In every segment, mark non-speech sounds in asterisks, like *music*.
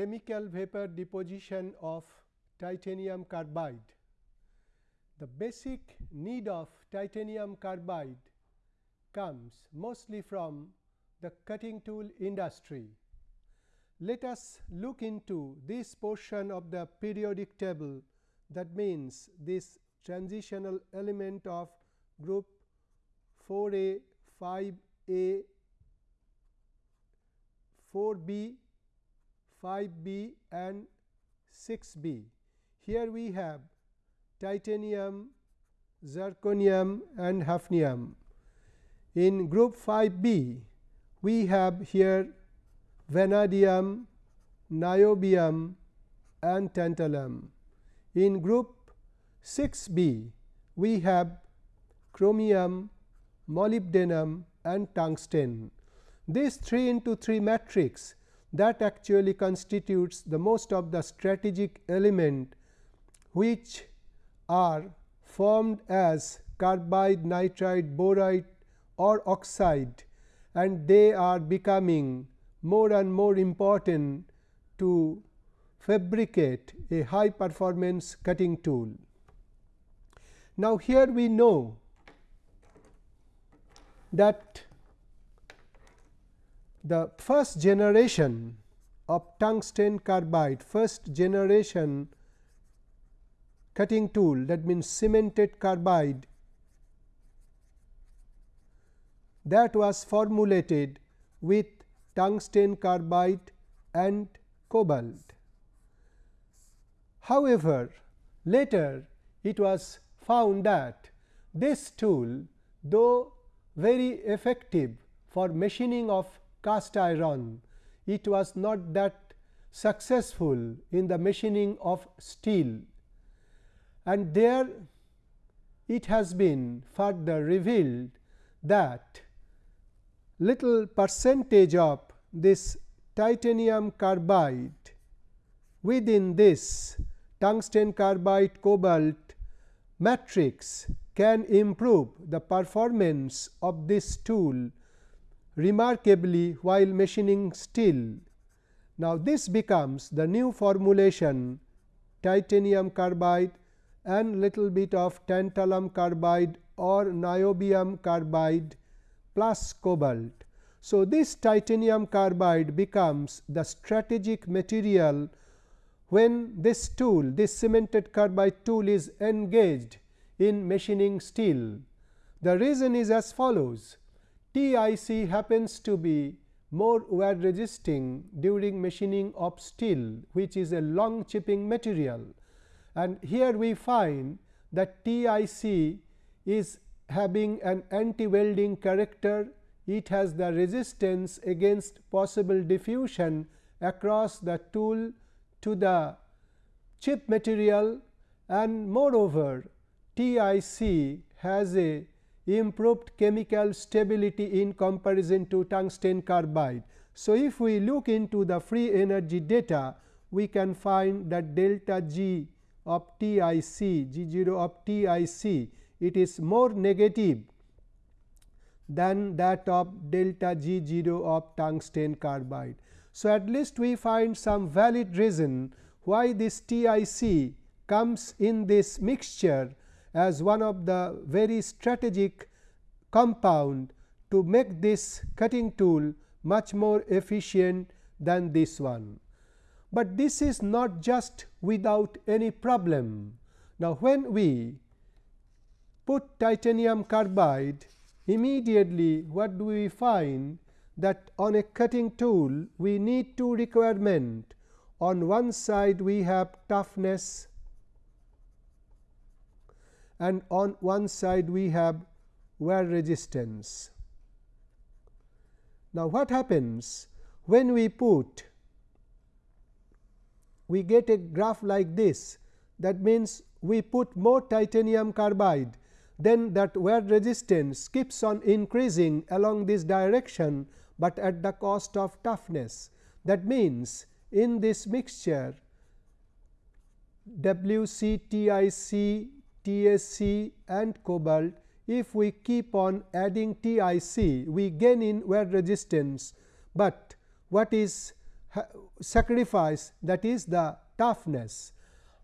chemical vapor deposition of titanium carbide. The basic need of titanium carbide comes mostly from the cutting tool industry. Let us look into this portion of the periodic table that means this transitional element of group 4a, 5a, 4b, 5b and 6b. Here we have titanium, zirconium and hafnium. In group 5b, we have here vanadium, niobium and tantalum. In group 6b, we have chromium, molybdenum and tungsten. This 3 into 3 matrix that actually constitutes the most of the strategic element which are formed as carbide, nitride, boride or oxide and they are becoming more and more important to fabricate a high performance cutting tool. Now, here we know that the first generation of tungsten carbide, first generation cutting tool that means cemented carbide that was formulated with tungsten carbide and cobalt. However, later it was found that this tool though very effective for machining of cast iron, it was not that successful in the machining of steel. And there it has been further revealed that little percentage of this titanium carbide within this tungsten carbide cobalt matrix can improve the performance of this tool remarkably while machining steel. Now, this becomes the new formulation titanium carbide and little bit of tantalum carbide or niobium carbide plus cobalt. So, this titanium carbide becomes the strategic material when this tool this cemented carbide tool is engaged in machining steel. The reason is as follows TIC happens to be more wear resisting during machining of steel which is a long chipping material. And here we find that TIC is having an anti welding character. It has the resistance against possible diffusion across the tool to the chip material. And moreover TIC has a improved chemical stability in comparison to tungsten carbide. So, if we look into the free energy data, we can find that delta G of TIC, G 0 of TIC, it is more negative than that of delta G 0 of tungsten carbide. So, at least we find some valid reason why this TIC comes in this mixture as one of the very strategic compound to make this cutting tool much more efficient than this one. But this is not just without any problem. Now, when we put titanium carbide immediately what do we find that on a cutting tool we need two requirement on one side we have toughness and on one side we have wear resistance. Now, what happens when we put we get a graph like this that means we put more titanium carbide then that wear resistance keeps on increasing along this direction, but at the cost of toughness. That means, in this mixture WC, TIC, TSC and cobalt, if we keep on adding TIC, we gain in wear resistance, but what is sacrifice? That is the toughness.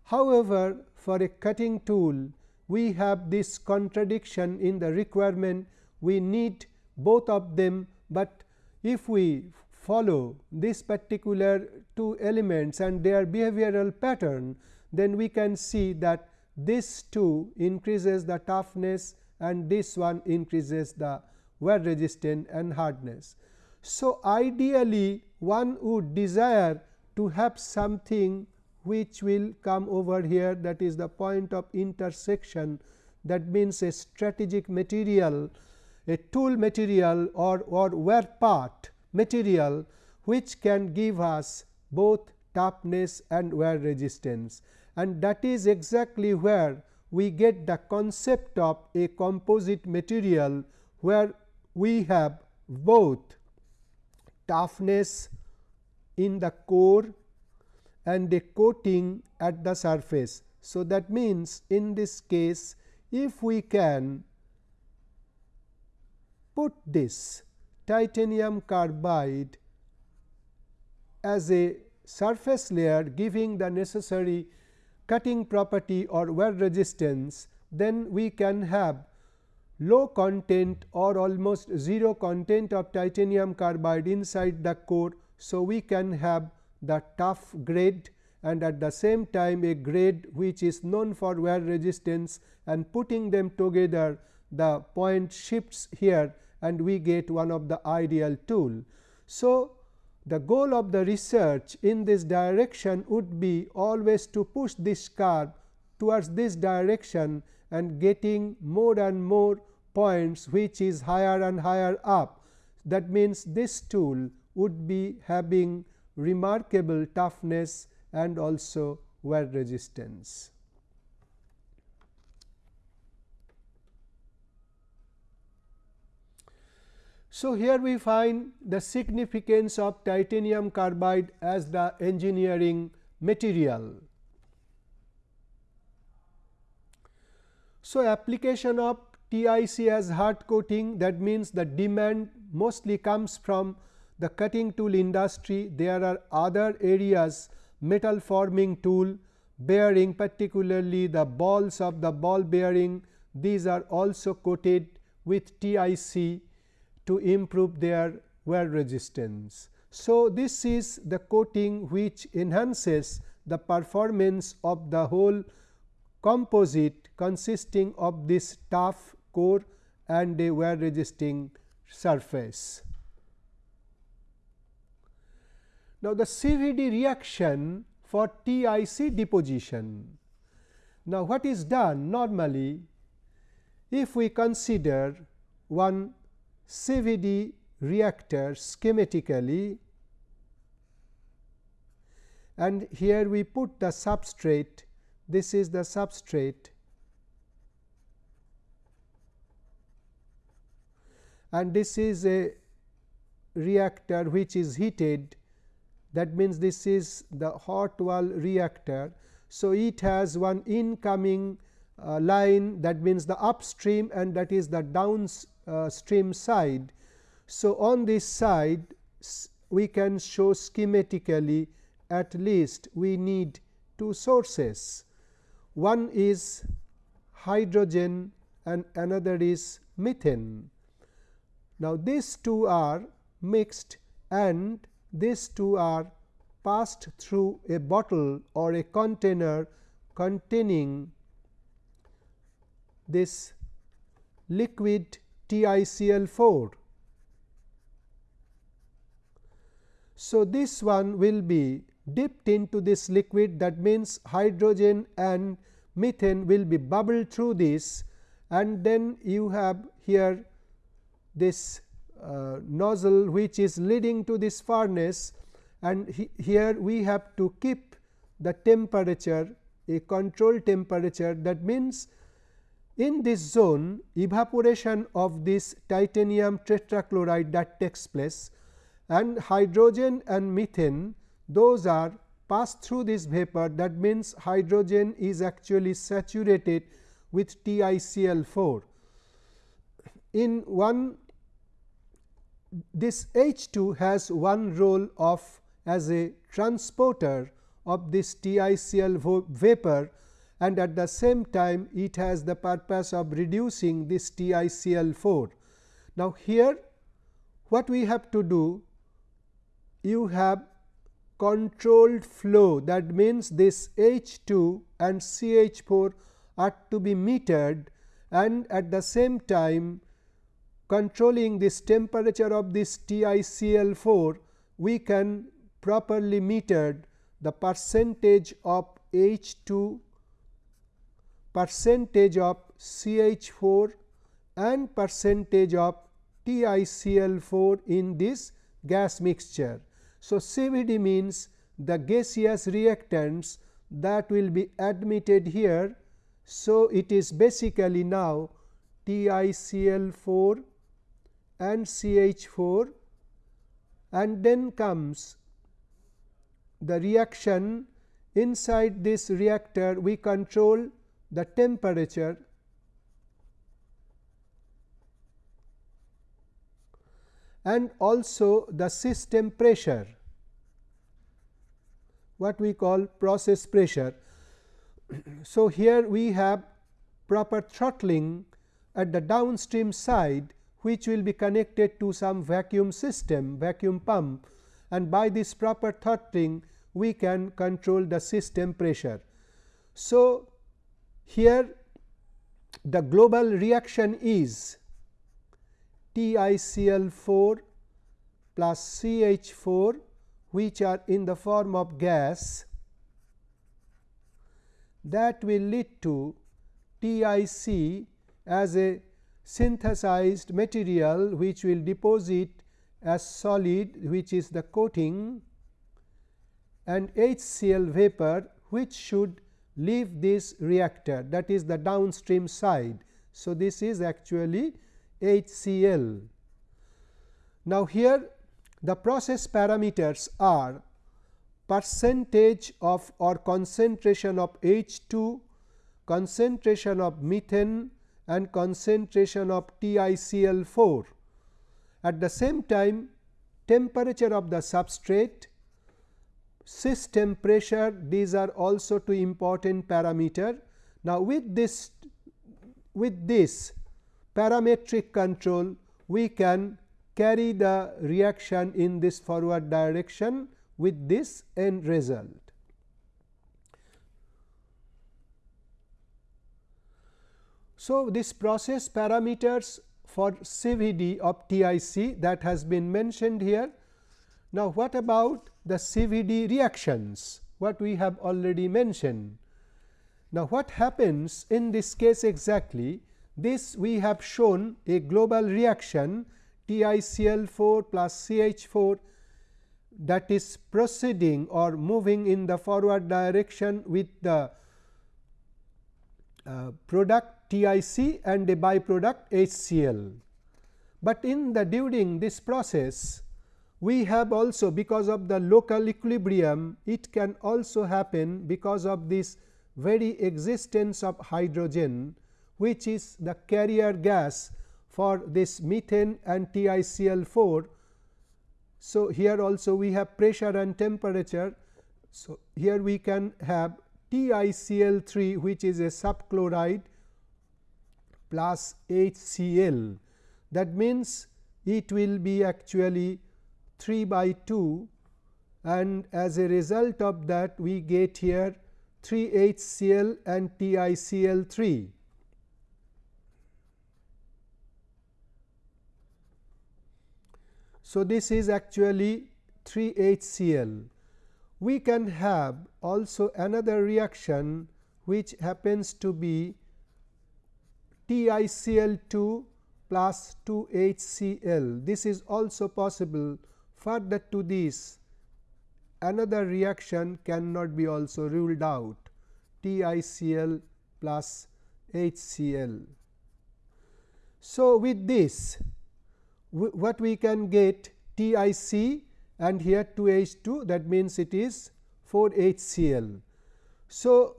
However, for a cutting tool we have this contradiction in the requirement. We need both of them, but if we follow this particular two elements and their behavioral pattern, then we can see that this two increases the toughness and this one increases the wear resistance and hardness. So, ideally one would desire to have something which will come over here that is the point of intersection that means a strategic material a tool material or, or wear part material which can give us both toughness and wear resistance and that is exactly where we get the concept of a composite material where we have both toughness in the core and a coating at the surface. So, that means, in this case if we can put this titanium carbide as a surface layer giving the necessary cutting property or wear resistance, then we can have low content or almost 0 content of titanium carbide inside the core. So, we can have the tough grade and at the same time a grade which is known for wear resistance and putting them together the point shifts here and we get one of the ideal tool. So, the goal of the research in this direction would be always to push this curve towards this direction and getting more and more points which is higher and higher up. That means, this tool would be having remarkable toughness and also wear resistance. So, here we find the significance of titanium carbide as the engineering material. So, application of TIC as hard coating that means the demand mostly comes from the cutting tool industry. There are other areas metal forming tool, bearing particularly the balls of the ball bearing these are also coated with TIC to improve their wear resistance. So, this is the coating which enhances the performance of the whole composite consisting of this tough core and a wear resisting surface. Now, the CVD reaction for TIC deposition. Now, what is done normally if we consider one CVD reactor schematically. And here we put the substrate. This is the substrate. And this is a reactor which is heated. That means this is the hot wall reactor. So, it has one incoming uh, line. That means the upstream and that is the downstream uh, stream side. So, on this side we can show schematically at least we need two sources. One is hydrogen and another is methane. Now, these two are mixed and these two are passed through a bottle or a container containing this liquid TiCl4. So, this one will be dipped into this liquid that means hydrogen and methane will be bubbled through this and then you have here this uh, nozzle which is leading to this furnace and he, here we have to keep the temperature a control temperature that means in this zone evaporation of this titanium tetrachloride that takes place and hydrogen and methane those are passed through this vapor that means hydrogen is actually saturated with TiCl4. In one this H2 has one role of as a transporter of this TiCl vapor and at the same time it has the purpose of reducing this TiCl4. Now, here what we have to do you have controlled flow that means this H2 and CH4 are to be metered and at the same time controlling this temperature of this TiCl4 we can properly metered the percentage of H2 percentage of CH4 and percentage of TiCl4 in this gas mixture. So, CVD means the gaseous reactants that will be admitted here. So, it is basically now TiCl4 and CH4 and then comes the reaction inside this reactor we control the temperature and also the system pressure what we call process pressure. *clears throat* so, here we have proper throttling at the downstream side which will be connected to some vacuum system vacuum pump and by this proper throttling we can control the system pressure. So, here the global reaction is TiCl4 plus CH4 which are in the form of gas that will lead to TiC as a synthesized material which will deposit as solid which is the coating and HCl vapor which should leave this reactor that is the downstream side. So, this is actually HCl. Now, here the process parameters are percentage of or concentration of H2, concentration of methane and concentration of TiCl4. At the same time temperature of the substrate, system pressure these are also two important parameter. Now, with this with this parametric control we can carry the reaction in this forward direction with this end result. So, this process parameters for CVD of TIC that has been mentioned here. Now, what about the CVD reactions what we have already mentioned. Now, what happens in this case exactly this we have shown a global reaction TiCl4 plus CH4 that is proceeding or moving in the forward direction with the uh, product TiC and a byproduct HCl. But in the during this process we have also because of the local equilibrium it can also happen because of this very existence of hydrogen which is the carrier gas for this methane and TiCl4. So, here also we have pressure and temperature. So, here we can have TiCl3 which is a subchloride plus HCl that means it will be actually 3 by 2 and as a result of that we get here 3 HCl and TiCl3. So, this is actually 3 HCl. We can have also another reaction which happens to be TiCl2 plus 2 HCl. This is also possible Further to this another reaction cannot be also ruled out TiCl plus HCl. So, with this what we can get TiC and here 2H2 that means it is 4 HCl. So,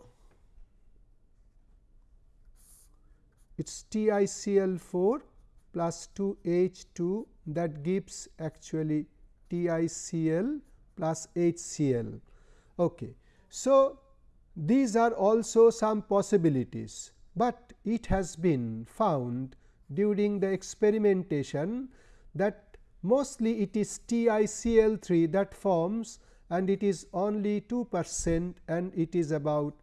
it is TiCl4 plus 2 H2 that gives actually TiCl plus HCl. Okay. So, these are also some possibilities, but it has been found during the experimentation that mostly it is TiCl3 that forms and it is only 2 percent and it is about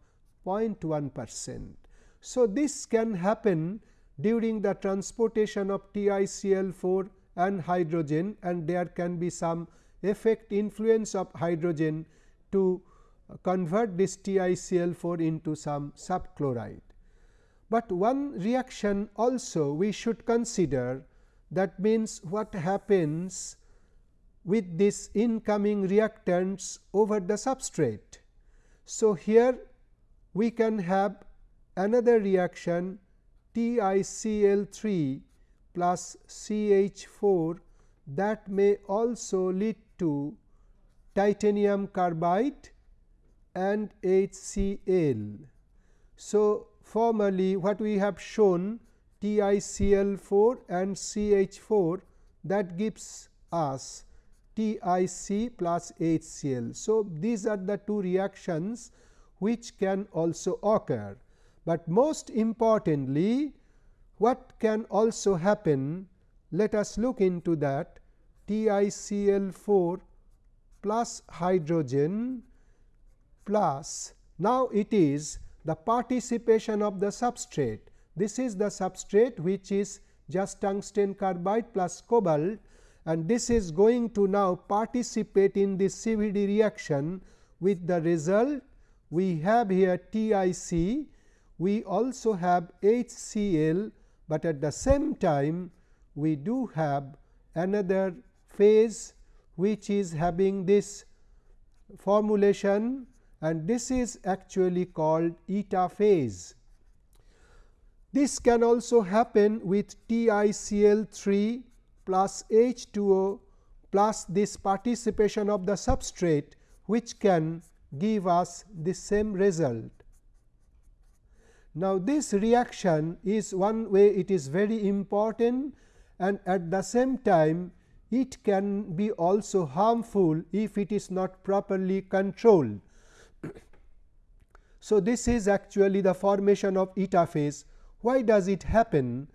0.1 percent. So, this can happen during the transportation of TiCl4 and hydrogen and there can be some effect influence of hydrogen to convert this TiCl4 into some subchloride. But one reaction also we should consider that means what happens with this incoming reactants over the substrate. So, here we can have another reaction TiCl3 plus CH4 that may also lead to titanium carbide and HCl. So, formerly what we have shown TiCl4 and CH4 that gives us TiC plus HCl. So, these are the two reactions which can also occur, but most importantly what can also happen let us look into that TiCl4 plus hydrogen plus now it is the participation of the substrate. This is the substrate which is just tungsten carbide plus cobalt and this is going to now participate in this CVD reaction with the result we have here TiC, we also have HCl, but at the same time we do have another phase which is having this formulation and this is actually called eta phase. This can also happen with TiCl3 plus H2O plus this participation of the substrate which can give us the same result. Now, this reaction is one way it is very important and at the same time it can be also harmful if it is not properly controlled. *coughs* so, this is actually the formation of eta phase. Why does it happen?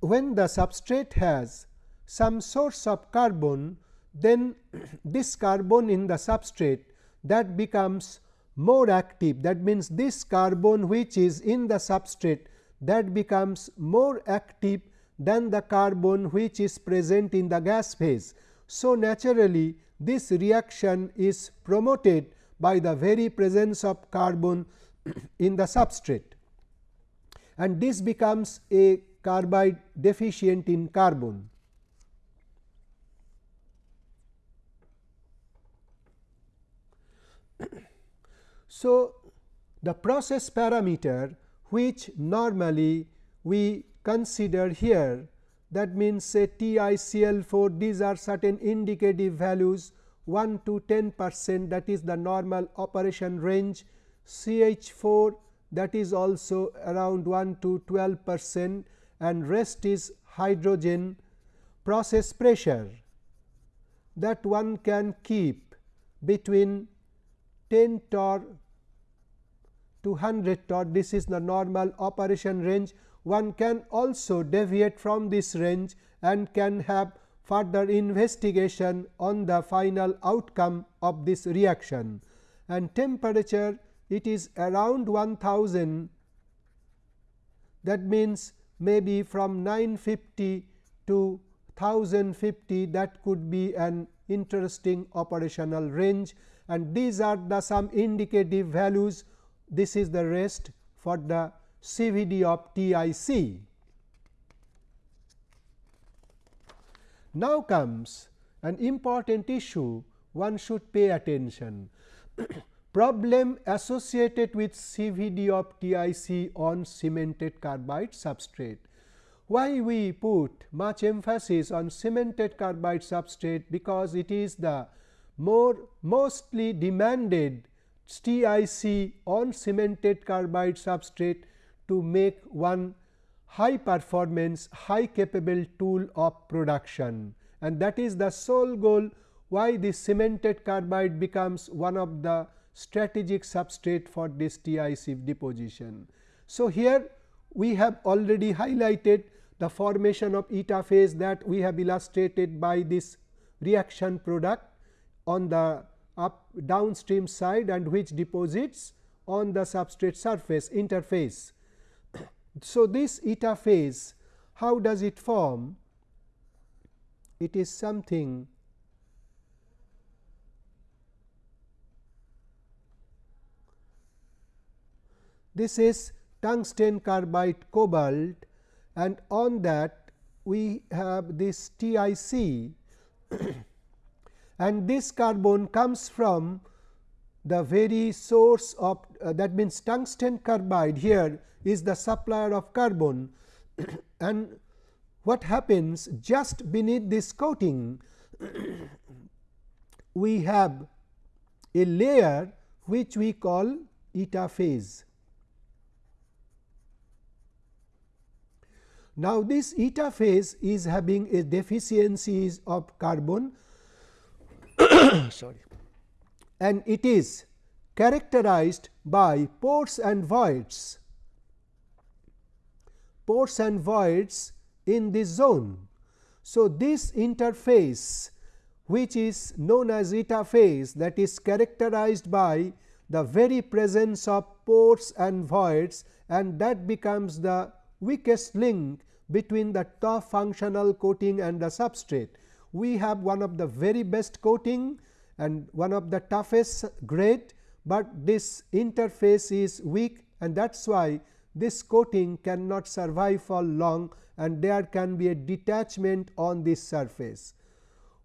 When the substrate has some source of carbon, then *coughs* this carbon in the substrate that becomes more active. That means, this carbon which is in the substrate that becomes more active than the carbon which is present in the gas phase. So, naturally this reaction is promoted by the very presence of carbon *clears throat* in the substrate and this becomes a carbide deficient in carbon. So, the process parameter which normally we consider here that means say TiCl4 these are certain indicative values 1 to 10 percent that is the normal operation range. CH4 that is also around 1 to 12 percent and rest is hydrogen process pressure. That one can keep between 10 torr to 100 this is the normal operation range. One can also deviate from this range and can have further investigation on the final outcome of this reaction. And temperature it is around 1000 that means maybe from 950 to 1050 that could be an interesting operational range. And these are the some indicative values this is the rest for the CVD of TIC. Now comes an important issue one should pay attention *coughs* problem associated with CVD of TIC on cemented carbide substrate. Why we put much emphasis on cemented carbide substrate because it is the more mostly demanded TIC on cemented carbide substrate to make one high performance high capable tool of production and that is the sole goal why this cemented carbide becomes one of the strategic substrate for this TIC deposition. So, here we have already highlighted the formation of eta phase that we have illustrated by this reaction product on the up downstream side and which deposits on the substrate surface interface. *coughs* so, this eta phase how does it form? It is something this is tungsten carbide cobalt and on that we have this TIC *coughs* and this carbon comes from the very source of uh, that means tungsten carbide here is the supplier of carbon *coughs* and what happens just beneath this coating *coughs* we have a layer which we call eta phase. Now, this eta phase is having a deficiencies of carbon *coughs* sorry, and it is characterized by pores and voids, pores and voids in this zone. So, this interface which is known as eta phase that is characterized by the very presence of pores and voids and that becomes the weakest link between the top functional coating and the substrate. We have one of the very best coating and one of the toughest grade, but this interface is weak and that is why this coating cannot survive for long and there can be a detachment on this surface.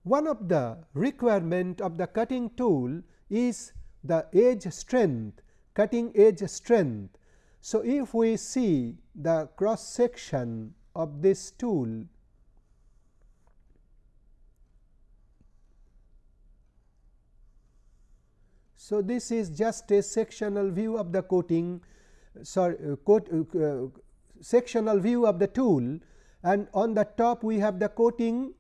One of the requirement of the cutting tool is the edge strength, cutting edge strength so, if we see the cross section of this tool, So, this is just a sectional view of the coating sorry uh, coat, uh, uh, sectional view of the tool and on the top we have the coating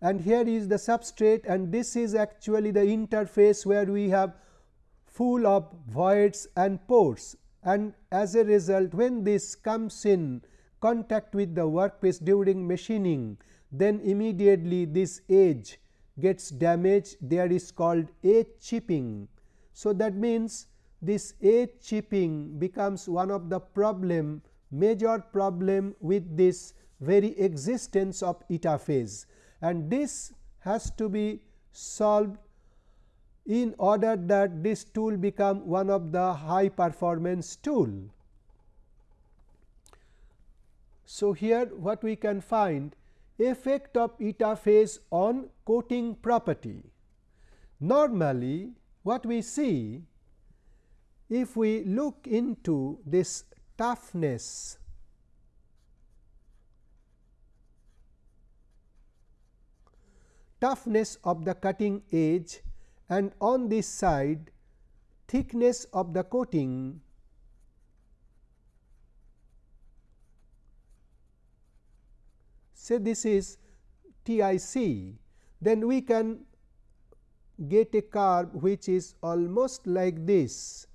and here is the substrate and this is actually the interface where we have full of voids and pores and as a result when this comes in contact with the workpiece during machining then immediately this edge gets damaged there is called edge chipping. So, that means this edge chipping becomes one of the problem major problem with this very existence of eta phase and this has to be solved in order that this tool become one of the high performance tool. So, here what we can find effect of eta phase on coating property. Normally, what we see if we look into this toughness toughness of the cutting edge and on this side thickness of the coating say this is TIC, then we can get a curve which is almost like this.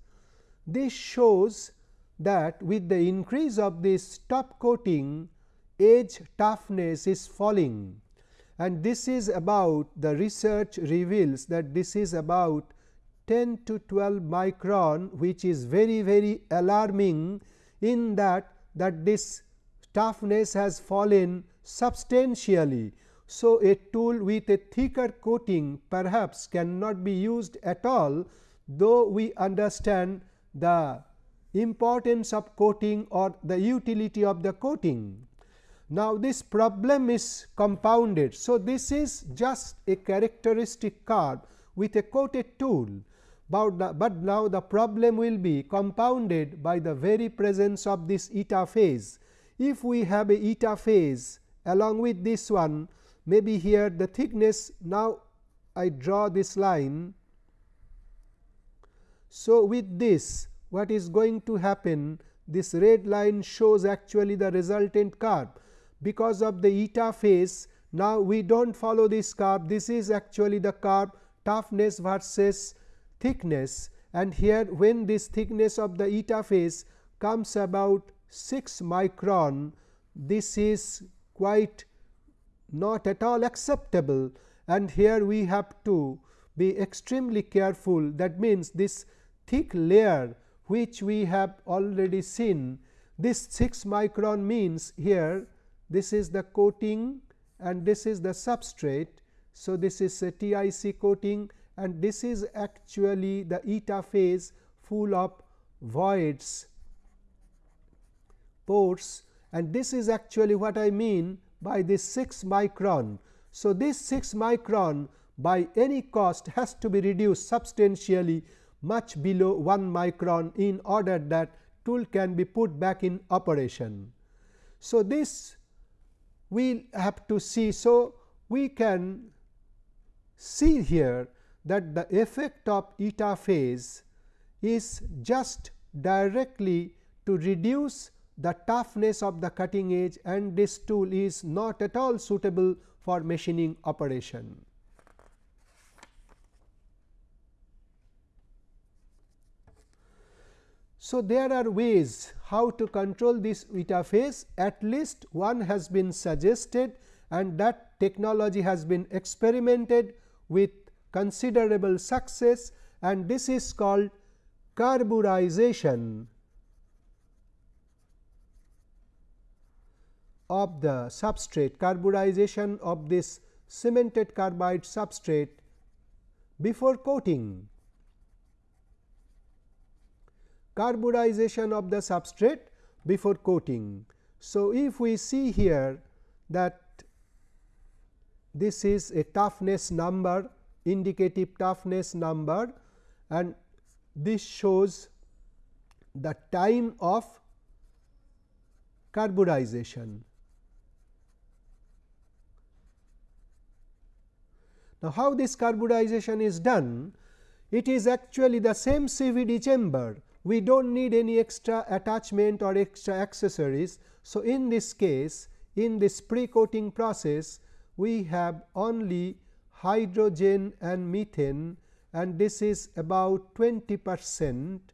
This shows that with the increase of this top coating edge toughness is falling and this is about the research reveals that this is about 10 to 12 micron which is very very alarming in that that this toughness has fallen substantially. So, a tool with a thicker coating perhaps cannot be used at all though we understand the importance of coating or the utility of the coating. Now, this problem is compounded. So, this is just a characteristic curve with a coated tool, but, the, but now the problem will be compounded by the very presence of this eta phase. If we have a eta phase along with this one, maybe here the thickness now I draw this line. So, with this what is going to happen? This red line shows actually the resultant curve because of the eta phase Now, we do not follow this curve this is actually the curve toughness versus thickness. And here when this thickness of the eta phase comes about 6 micron this is quite not at all acceptable. And here we have to be extremely careful. That means this thick layer which we have already seen this 6 micron means here this is the coating and this is the substrate. So, this is a TIC coating and this is actually the eta phase full of voids pores and this is actually what I mean by this 6 micron. So, this 6 micron by any cost has to be reduced substantially much below 1 micron in order that tool can be put back in operation. So, this we have to see. So, we can see here that the effect of eta phase is just directly to reduce the toughness of the cutting edge and this tool is not at all suitable for machining operation. So, there are ways how to control this eta phase at least one has been suggested and that technology has been experimented with considerable success and this is called carburization of the substrate carburization of this cemented carbide substrate before coating carburization of the substrate before coating. So, if we see here that this is a toughness number indicative toughness number and this shows the time of carburization. Now, how this carburization is done? It is actually the same CVD chamber we do not need any extra attachment or extra accessories. So, in this case in this pre coating process we have only hydrogen and methane and this is about 20 percent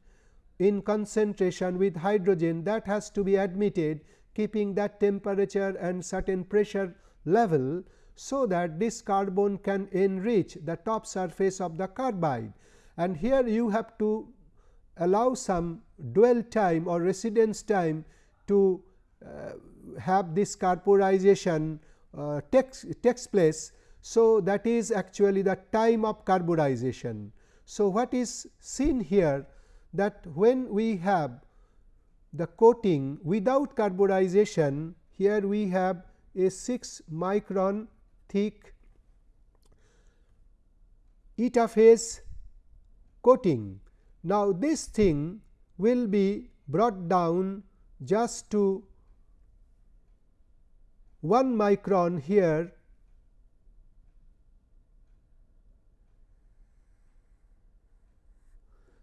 in concentration with hydrogen that has to be admitted keeping that temperature and certain pressure level. So, that this carbon can enrich the top surface of the carbide and here you have to allow some dwell time or residence time to uh, have this carburization uh, takes, takes place. So, that is actually the time of carburization. So, what is seen here that when we have the coating without carburization here we have a 6 micron thick eta phase coating now, this thing will be brought down just to 1 micron here.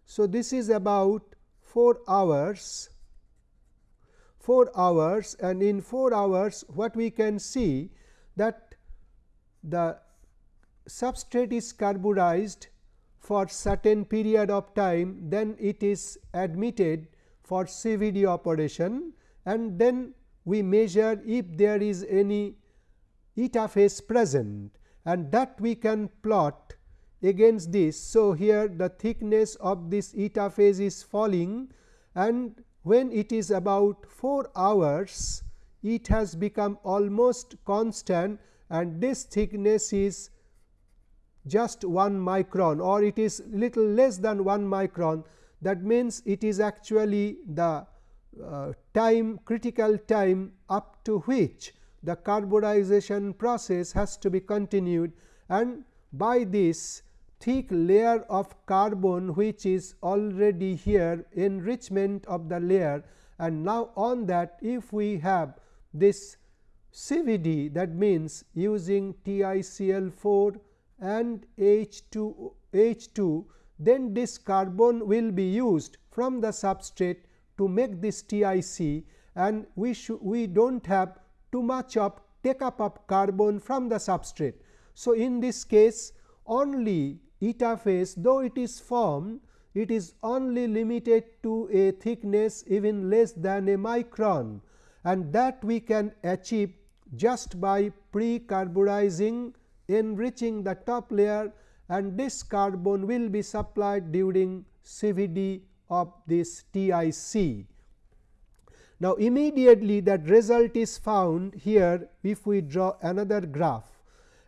So, this is about 4 hours 4 hours and in 4 hours what we can see that the substrate is carburized for certain period of time then it is admitted for CVD operation and then we measure if there is any eta phase present and that we can plot against this. So, here the thickness of this eta phase is falling and when it is about 4 hours it has become almost constant and this thickness is just 1 micron or it is little less than 1 micron. That means it is actually the uh, time critical time up to which the carburization process has to be continued. And by this thick layer of carbon which is already here enrichment of the layer. And now on that if we have this CVD that means using TiCl4 and H2 H2 then this carbon will be used from the substrate to make this TIC and we we do not have too much of take up of carbon from the substrate. So, in this case only eta phase though it is formed it is only limited to a thickness even less than a micron and that we can achieve just by pre-carburizing enriching the top layer and this carbon will be supplied during CVD of this TIC. Now, immediately that result is found here if we draw another graph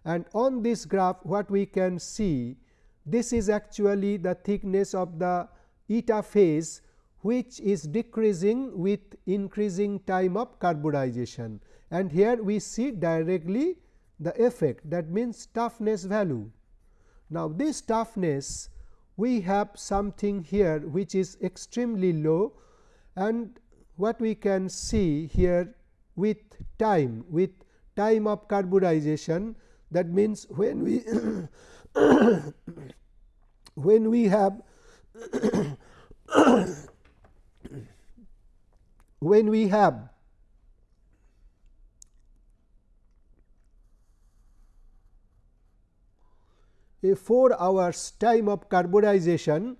and on this graph what we can see this is actually the thickness of the eta phase which is decreasing with increasing time of carburization and here we see directly the effect that means toughness value. Now, this toughness we have something here which is extremely low and what we can see here with time with time of carburization that means when we *coughs* when we have *coughs* when we have a 4 hours time of carburization,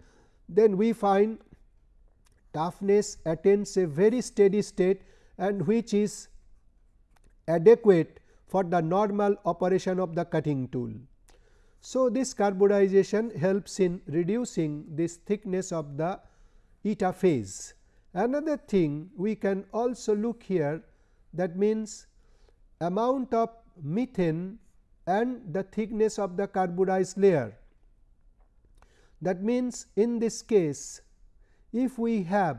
then we find toughness attains a very steady state and which is adequate for the normal operation of the cutting tool. So, this carburization helps in reducing this thickness of the eta phase. Another thing we can also look here that means amount of methane and the thickness of the carburized layer. That means, in this case if we have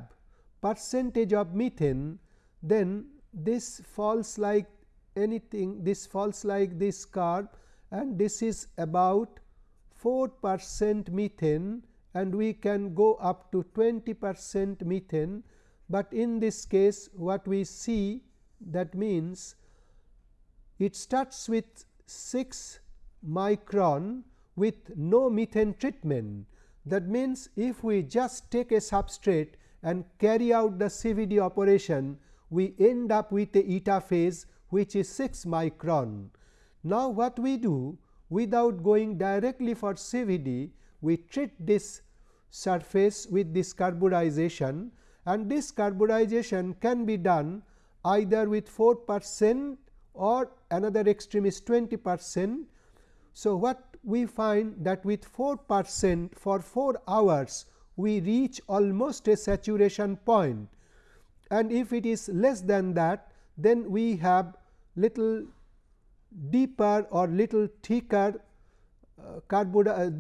percentage of methane then this falls like anything this falls like this curve and this is about 4 percent methane and we can go up to 20 percent methane, but in this case what we see that means it starts with 6 micron with no methane treatment. That means, if we just take a substrate and carry out the CVD operation, we end up with a eta phase which is 6 micron. Now, what we do without going directly for CVD, we treat this surface with this carburization and this carburization can be done either with 4 percent or another extreme is 20 percent. So, what we find that with 4 percent for 4 hours we reach almost a saturation point and if it is less than that then we have little deeper or little thicker uh, uh,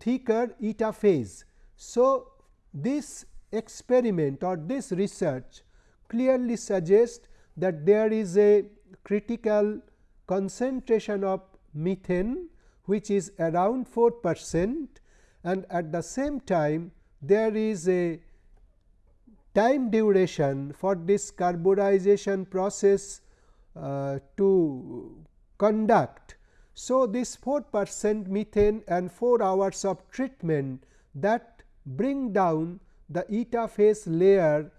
thicker eta phase. So, this experiment or this research clearly suggests that there is a critical concentration of methane which is around 4 percent and at the same time there is a time duration for this carburization process uh, to conduct. So, this 4 percent methane and 4 hours of treatment that bring down the eta phase layer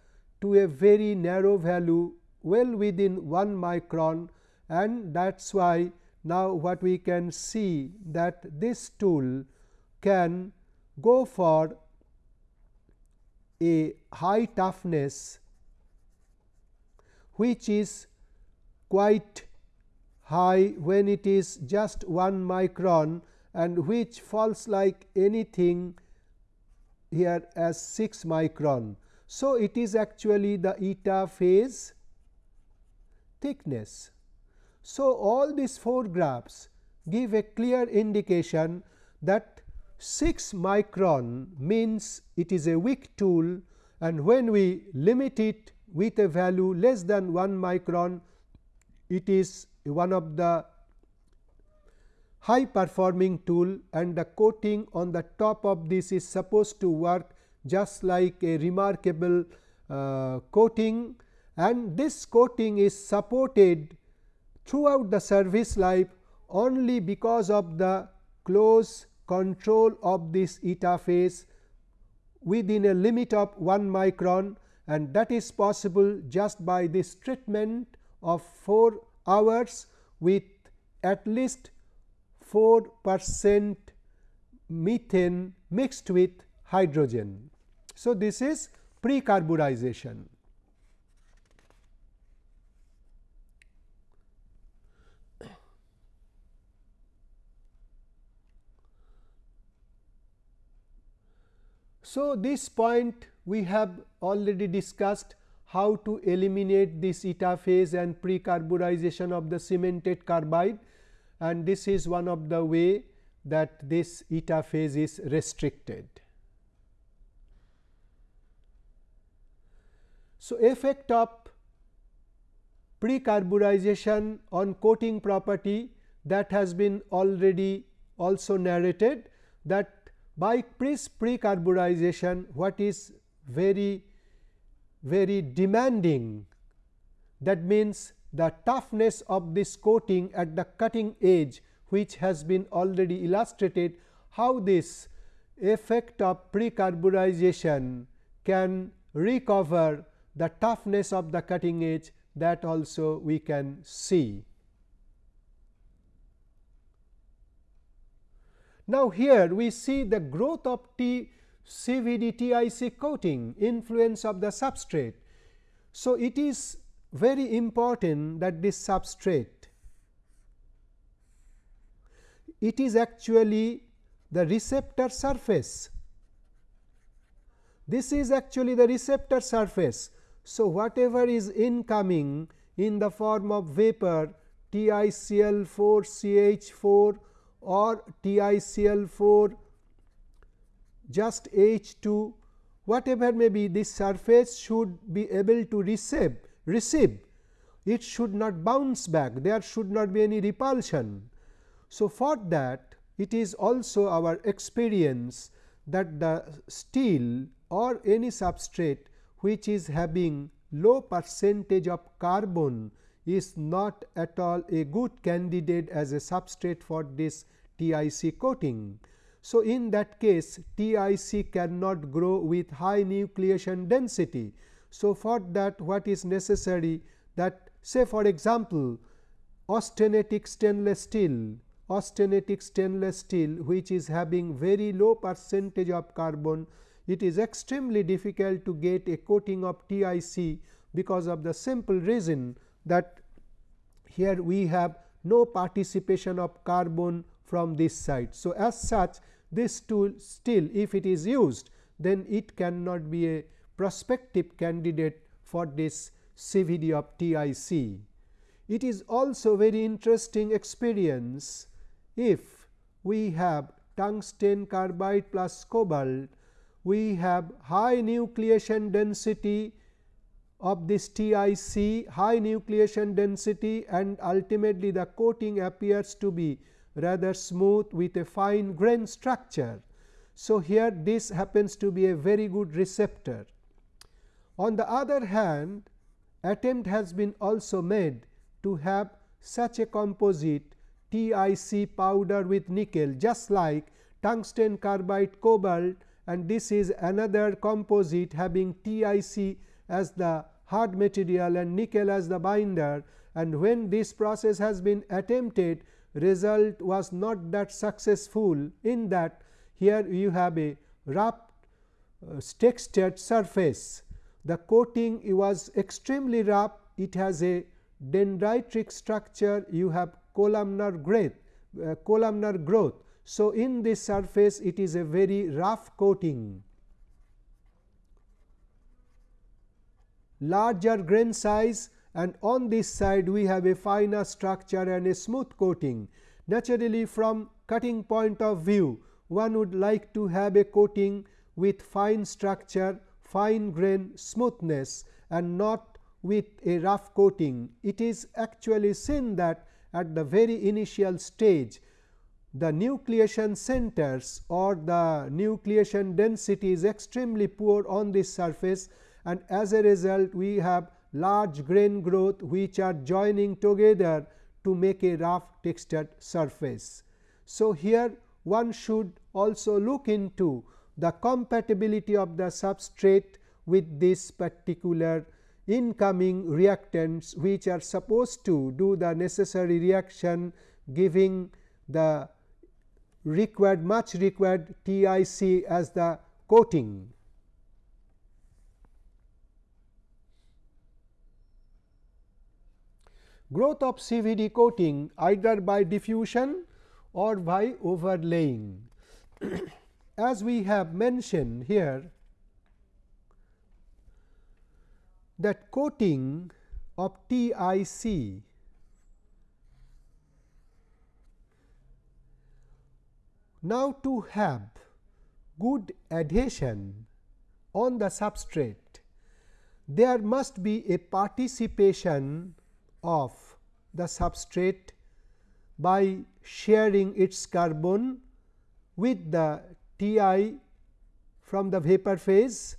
to a very narrow value well within 1 micron and that is why now what we can see that this tool can go for a high toughness which is quite high when it is just 1 micron and which falls like anything here as 6 micron. So, it is actually the eta phase thickness. So, all these four graphs give a clear indication that 6 micron means it is a weak tool and when we limit it with a value less than 1 micron it is one of the high performing tool and the coating on the top of this is supposed to work just like a remarkable uh, coating. And this coating is supported throughout the service life only because of the close control of this eta phase within a limit of 1 micron and that is possible just by this treatment of 4 hours with at least 4 percent methane mixed with hydrogen. So, this is precarburization. So, this point we have already discussed how to eliminate this eta phase and precarburization of the cemented carbide and this is one of the way that this eta phase is restricted. So, effect of precarburization on coating property that has been already also narrated that by precarburization what is very very demanding that means the toughness of this coating at the cutting edge which has been already illustrated how this effect of precarburization can recover the toughness of the cutting edge that also we can see. Now, here we see the growth of T CVD TIC coating influence of the substrate. So, it is very important that this substrate it is actually the receptor surface. This is actually the receptor surface. So, whatever is incoming in the form of vapor TiCl4 CH4 or TiCl4 just H2 whatever may be this surface should be able to receive receive it should not bounce back there should not be any repulsion. So, for that it is also our experience that the steel or any substrate which is having low percentage of carbon is not at all a good candidate as a substrate for this TIC coating. So, in that case TIC cannot grow with high nucleation density. So, for that what is necessary that say for example, austenitic stainless steel austenitic stainless steel which is having very low percentage of carbon it is extremely difficult to get a coating of TIC because of the simple reason that here we have no participation of carbon from this side. So, as such this tool still if it is used then it cannot be a prospective candidate for this CVD of TIC. It is also very interesting experience if we have tungsten carbide plus cobalt, we have high nucleation density of this TIC, high nucleation density and ultimately the coating appears to be rather smooth with a fine grain structure. So, here this happens to be a very good receptor. On the other hand, attempt has been also made to have such a composite TIC powder with nickel just like tungsten carbide cobalt and this is another composite having TIC as the hard material and nickel as the binder and when this process has been attempted result was not that successful in that here you have a rough uh, textured surface. The coating was extremely rough, it has a dendritic structure, you have columnar growth, uh, columnar growth. So, in this surface it is a very rough coating. Larger grain size and on this side we have a finer structure and a smooth coating. Naturally, from cutting point of view one would like to have a coating with fine structure, fine grain smoothness and not with a rough coating. It is actually seen that at the very initial stage the nucleation centers or the nucleation density is extremely poor on this surface and as a result we have large grain growth which are joining together to make a rough textured surface. So, here one should also look into the compatibility of the substrate with this particular incoming reactants which are supposed to do the necessary reaction giving the required much required TIC as the coating. Growth of CVD coating either by diffusion or by overlaying. *clears throat* As we have mentioned here that coating of TIC now to have good adhesion on the substrate there must be a participation of the substrate by sharing its carbon with the Ti from the vapor phase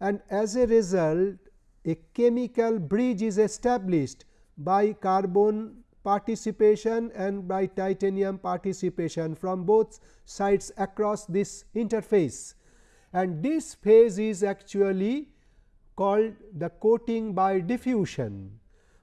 and as a result a chemical bridge is established by carbon participation and by titanium participation from both sides across this interface and this phase is actually called the coating by diffusion.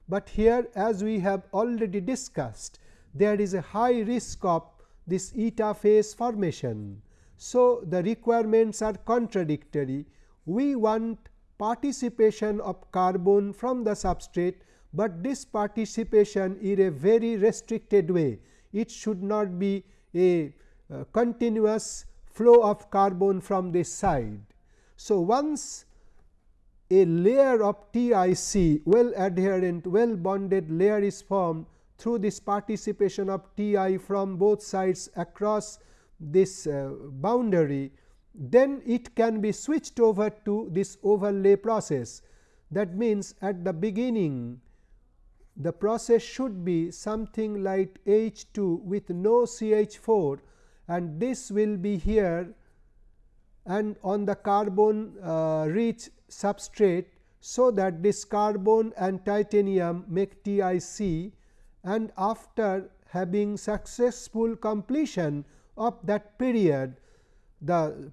But here as we have already discussed there is a high risk of this eta phase formation. So, the requirements are contradictory. We want participation of carbon from the substrate, but this participation in a very restricted way. It should not be a uh, continuous flow of carbon from this side. So, once a layer of TIC well adherent well bonded layer is formed through this participation of Ti from both sides across this uh, boundary, then it can be switched over to this overlay process. That means, at the beginning the process should be something like H 2 with no CH 4 and this will be here and on the carbon uh, rich substrate. So, that this carbon and titanium make TiC and after having successful completion of that period the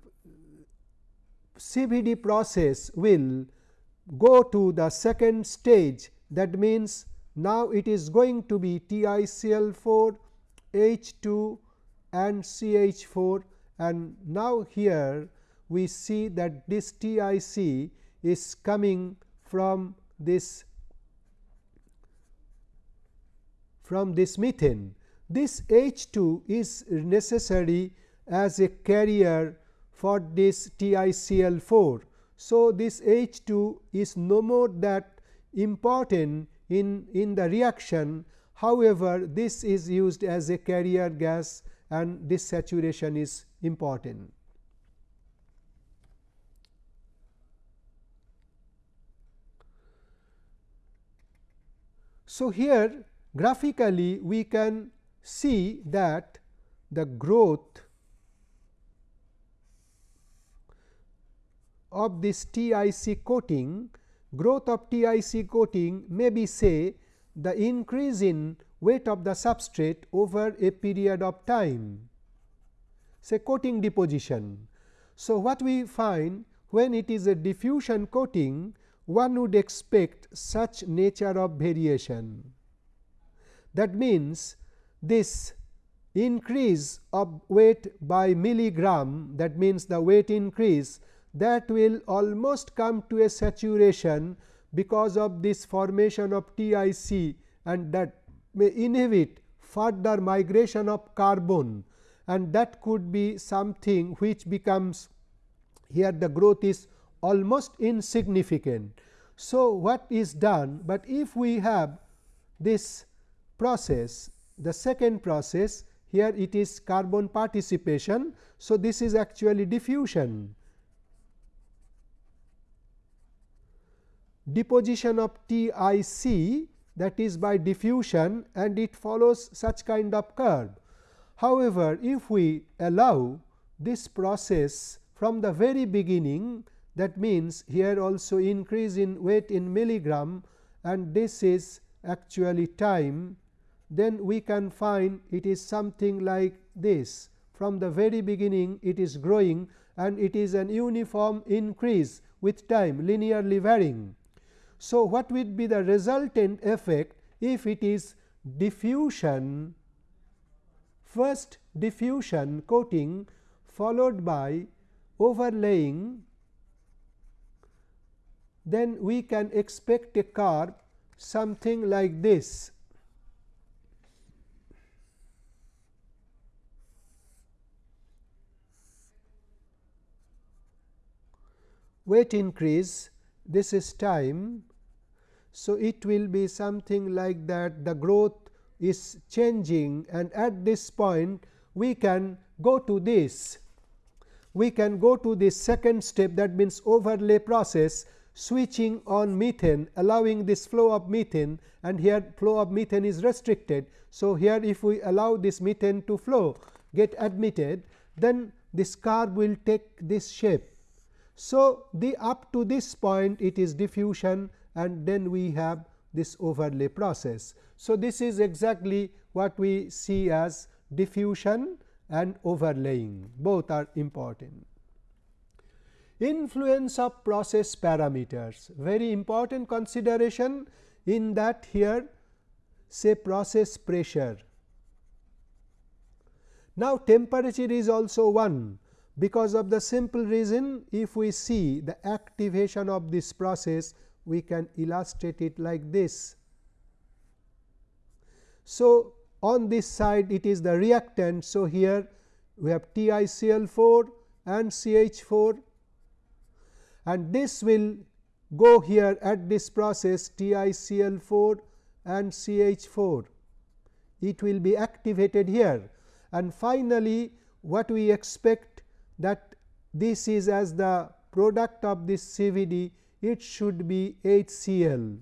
CVD process will go to the second stage that means now it is going to be TiCl4 H2 and CH4 and now here we see that this TIC is coming from this from this methane. This H2 is necessary as a carrier for this TiCl4. So, this H2 is no more that important in, in the reaction. However, this is used as a carrier gas and this saturation is important. So, here graphically we can see that the growth of this TIC coating, growth of TIC coating may be say the increase in weight of the substrate over a period of time, say coating deposition. So, what we find when it is a diffusion coating, one would expect such nature of variation. That means, this increase of weight by milligram that means, the weight increase that will almost come to a saturation because of this formation of TIC and that may inhibit further migration of carbon and that could be something which becomes here the growth is almost insignificant. So, what is done, but if we have this process, the second process here it is carbon participation. So, this is actually diffusion deposition of TIC that is by diffusion and it follows such kind of curve. However, if we allow this process from the very beginning that means, here also increase in weight in milligram and this is actually time. Then we can find it is something like this. From the very beginning it is growing and it is an uniform increase with time linearly varying. So, what would be the resultant effect if it is diffusion? First diffusion coating followed by overlaying then we can expect a curve something like this. Weight increase this is time. So, it will be something like that the growth is changing and at this point we can go to this we can go to the second step that means overlay process switching on methane allowing this flow of methane and here flow of methane is restricted. So, here if we allow this methane to flow get admitted then this curve will take this shape. So, the up to this point it is diffusion and then we have this overlay process. So, this is exactly what we see as diffusion and overlaying both are important. Influence of process parameters very important consideration in that here say process pressure. Now, temperature is also one because of the simple reason if we see the activation of this process we can illustrate it like this. So, on this side it is the reactant. So, here we have TiCl4 and CH4 and this will go here at this process TiCl4 and CH4. It will be activated here and finally, what we expect that this is as the product of this CVD it should be HCl.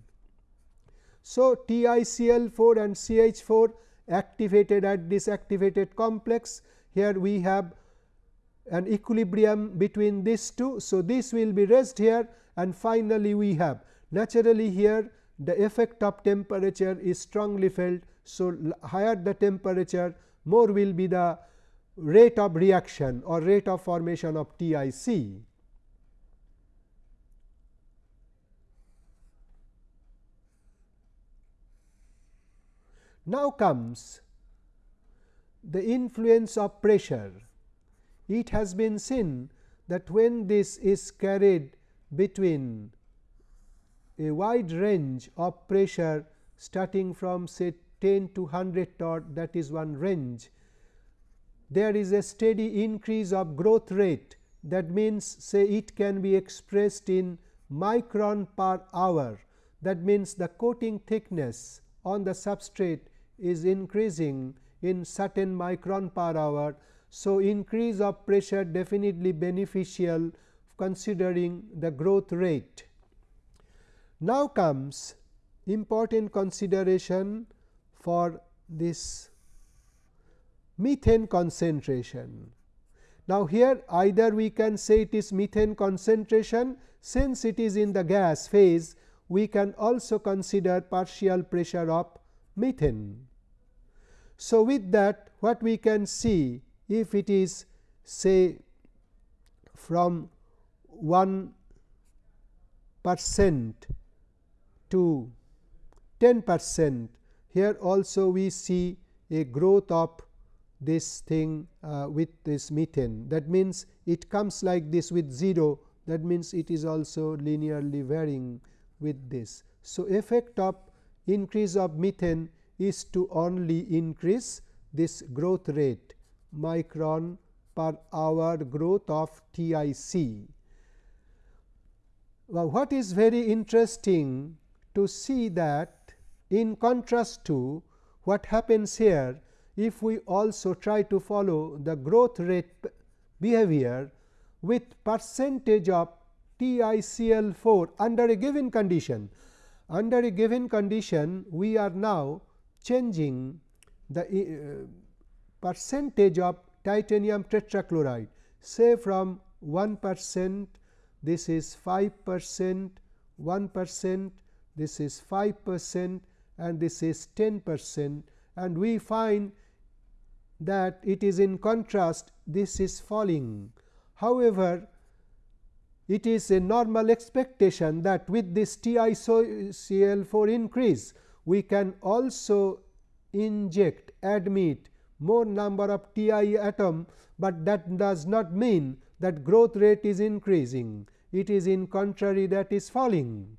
So, TiCl4 and CH4 activated at this activated complex here we have an equilibrium between these two. So, this will be raised here and finally, we have naturally here the effect of temperature is strongly felt. So, higher the temperature more will be the rate of reaction or rate of formation of TIC. Now comes the influence of pressure. It has been seen that when this is carried between a wide range of pressure starting from say 10 to 100 torr that is one range there is a steady increase of growth rate that means say it can be expressed in micron per hour that means the coating thickness on the substrate is increasing in certain micron per hour. So, increase of pressure definitely beneficial considering the growth rate. Now comes important consideration for this methane concentration. Now, here either we can say it is methane concentration since it is in the gas phase we can also consider partial pressure of methane. So, with that what we can see if it is say from 1 percent to 10 percent here also we see a growth of this thing uh, with this methane. That means it comes like this with 0 that means it is also linearly varying with this. So, effect of increase of methane is to only increase this growth rate micron per hour growth of TIC. Now, what is very interesting to see that in contrast to what happens here if we also try to follow the growth rate behavior with percentage of TiCl4 under a given condition. Under a given condition, we are now changing the uh, percentage of titanium tetrachloride say from 1 percent this is 5 percent 1 percent this is 5 percent and this is 10 percent and we find that it is in contrast this is falling. However, it is a normal expectation that with this TiCl4 increase, we can also inject admit more number of Ti atom, but that does not mean that growth rate is increasing. It is in contrary that is falling.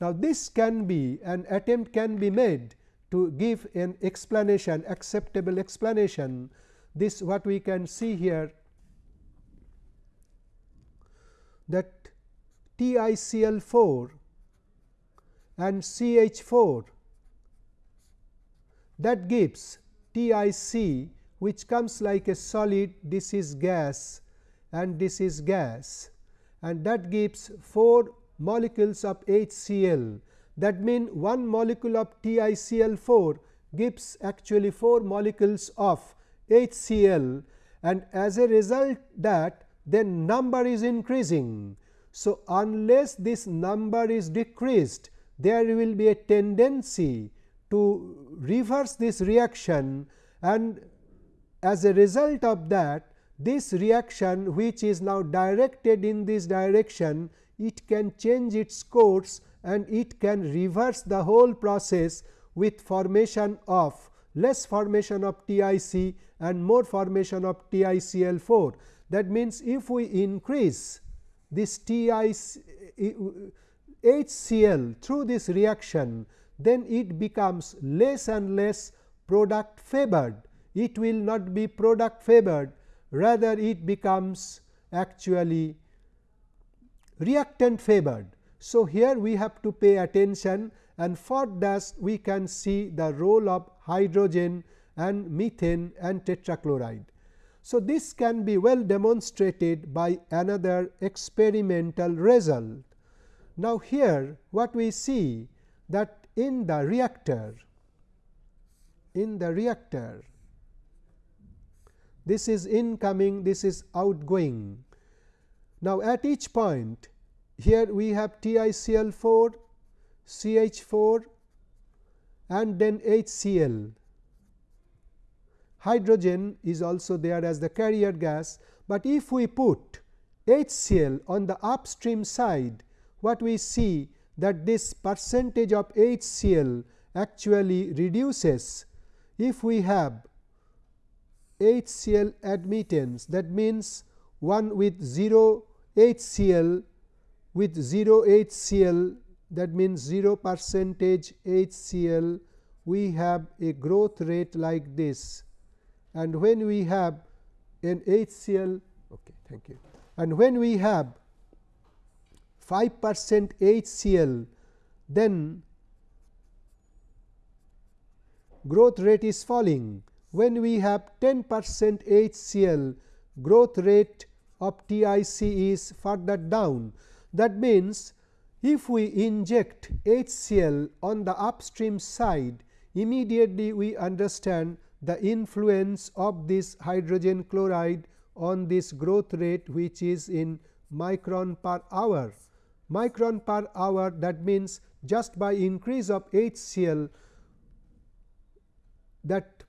Now, this can be an attempt can be made to give an explanation acceptable explanation. This what we can see here that TiCl4 and CH4 that gives TIC which comes like a solid this is gas and this is gas. And that gives 4 molecules of HCl that means one molecule of TiCl4 gives actually 4 molecules of HCl and as a result that then number is increasing. So, unless this number is decreased there will be a tendency to reverse this reaction and as a result of that this reaction which is now directed in this direction it can change its course and it can reverse the whole process with formation of less formation of TIC and more formation of TiCl4. That means, if we increase this TiC HCl through this reaction, then it becomes less and less product favored. It will not be product favored, rather it becomes actually reactant favored. So, here we have to pay attention and for that we can see the role of hydrogen and methane and tetrachloride. So, this can be well demonstrated by another experimental result. Now, here what we see that in the reactor, in the reactor, this is incoming, this is outgoing. Now, at each point here we have TiCl4, CH4 and then HCl. Hydrogen is also there as the carrier gas, but if we put HCl on the upstream side, what we see that this percentage of HCl actually reduces if we have HCl admittance. That means one with 0 HCl with 0 HCl that means 0 percentage HCl we have a growth rate like this. And when we have an HCl okay thank you. And when we have 5 percent HCl then growth rate is falling when we have 10 percent HCl growth rate of TIC is further down that means, if we inject HCl on the upstream side, immediately we understand the influence of this hydrogen chloride on this growth rate which is in micron per hour. Micron per hour that means, just by increase of HCl that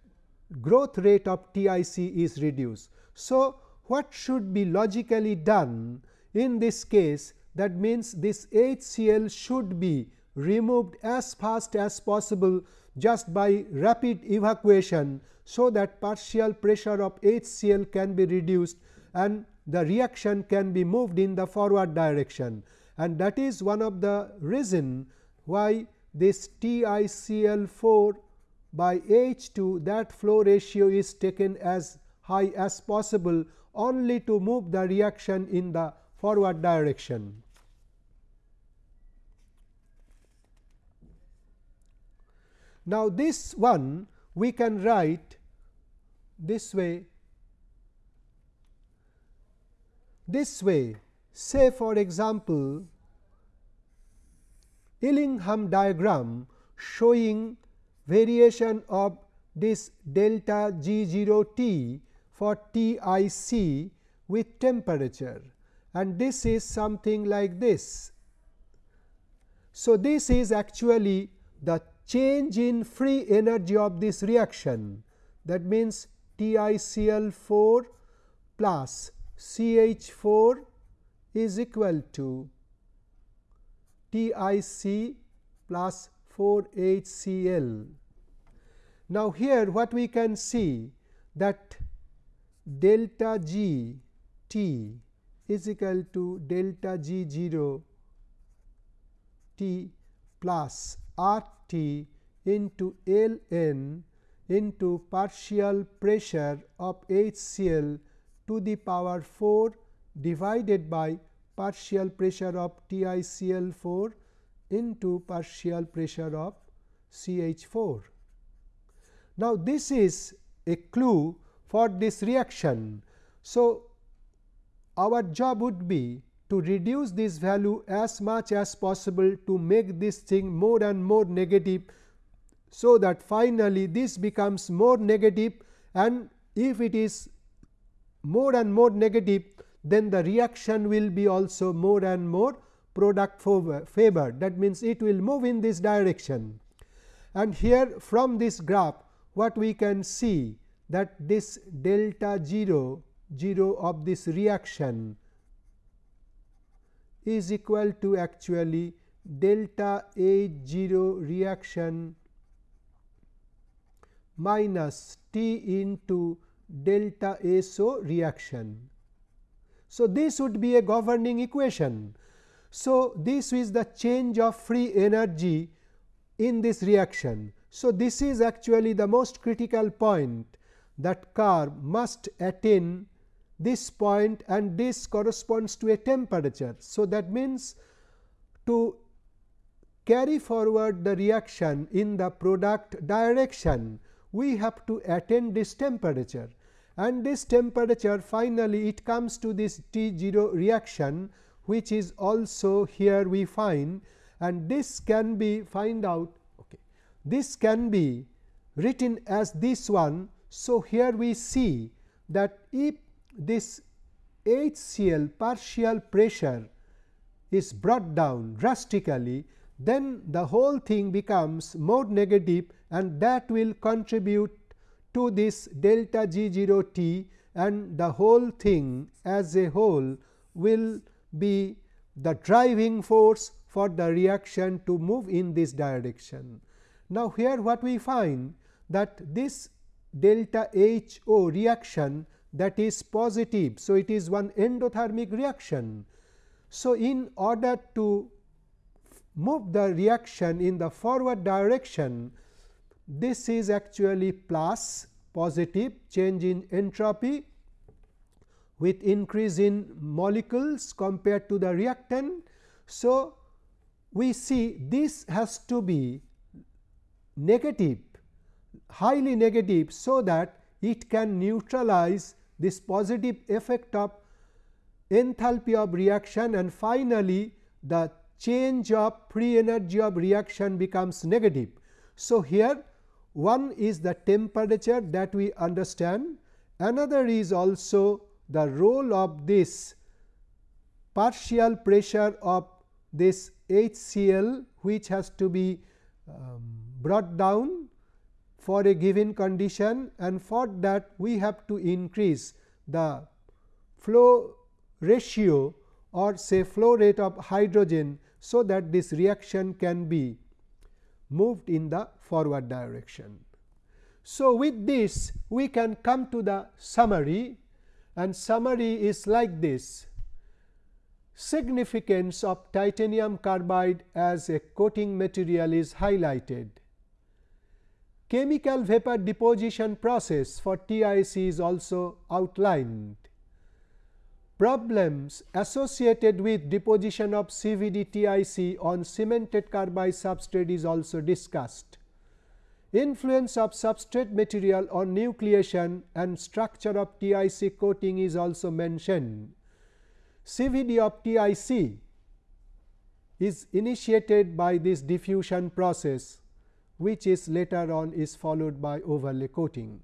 growth rate of TIC is reduced. So, what should be logically done in this case that means, this HCl should be removed as fast as possible just by rapid evacuation. So, that partial pressure of HCl can be reduced and the reaction can be moved in the forward direction and that is one of the reason why this TiCl4 by H2 that flow ratio is taken as high as possible only to move the reaction in the forward direction. Now, this one we can write this way this way say for example, Ellingham diagram showing variation of this delta G 0 T for T i c with temperature and this is something like this. So, this is actually the change in free energy of this reaction that means TiCl4 plus CH4 is equal to TiC plus 4 HCl. Now, here what we can see that delta G T is equal to delta G 0 T plus R T into L n into partial pressure of HCl to the power 4 divided by partial pressure of TiCl 4 into partial pressure of CH 4. Now, this is a clue for this reaction. So, our job would be to reduce this value as much as possible to make this thing more and more negative. So, that finally, this becomes more negative and if it is more and more negative then the reaction will be also more and more product favored that means it will move in this direction and here from this graph what we can see that this delta 0 0 of this reaction is equal to actually delta H 0 reaction minus T into delta SO reaction. So, this would be a governing equation. So, this is the change of free energy in this reaction. So, this is actually the most critical point that car must attain this point and this corresponds to a temperature. So, that means to carry forward the reaction in the product direction we have to attain this temperature and this temperature finally it comes to this T 0 reaction which is also here we find and this can be find out okay. this can be written as this one. So, here we see that if this HCl partial pressure is brought down drastically then the whole thing becomes more negative and that will contribute to this delta G 0 t and the whole thing as a whole will be the driving force for the reaction to move in this direction. Now, here what we find that this delta H O reaction that is positive. So, it is one endothermic reaction. So, in order to move the reaction in the forward direction, this is actually plus positive change in entropy with increase in molecules compared to the reactant. So, we see this has to be negative highly negative. So, that it can neutralize this positive effect of enthalpy of reaction and finally, the change of free energy of reaction becomes negative. So, here one is the temperature that we understand, another is also the role of this partial pressure of this HCl which has to be um, brought down for a given condition and for that we have to increase the flow ratio or say flow rate of hydrogen. So, that this reaction can be moved in the forward direction. So, with this we can come to the summary and summary is like this significance of titanium carbide as a coating material is highlighted. Chemical vapor deposition process for TIC is also outlined. Problems associated with deposition of CVD TIC on cemented carbide substrate is also discussed. Influence of substrate material on nucleation and structure of TIC coating is also mentioned. CVD of TIC is initiated by this diffusion process which is later on is followed by overlay coating.